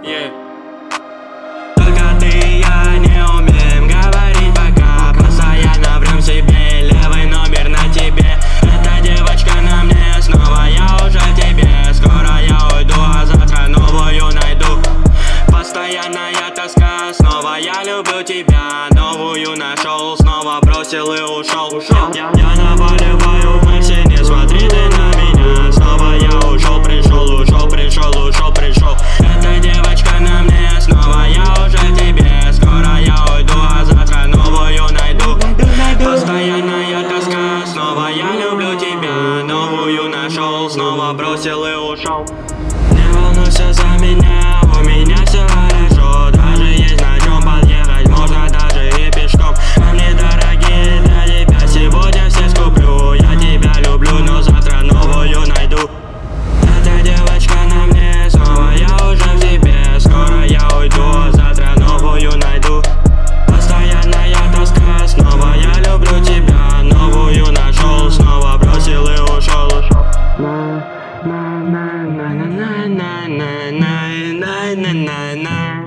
Только ты и я не умеем говорить пока. Постоянно врем себе, левый номер на тебе. Эта девочка на мне, снова я уже тебе. Скоро я уйду, а завтра новую найду. Постоянная тоска, снова я люблю тебя. Новую нашел, снова бросил и ушел Я, я, я наваливаю мысли, снова бросил и ушел. Не волнуйся за меня na na.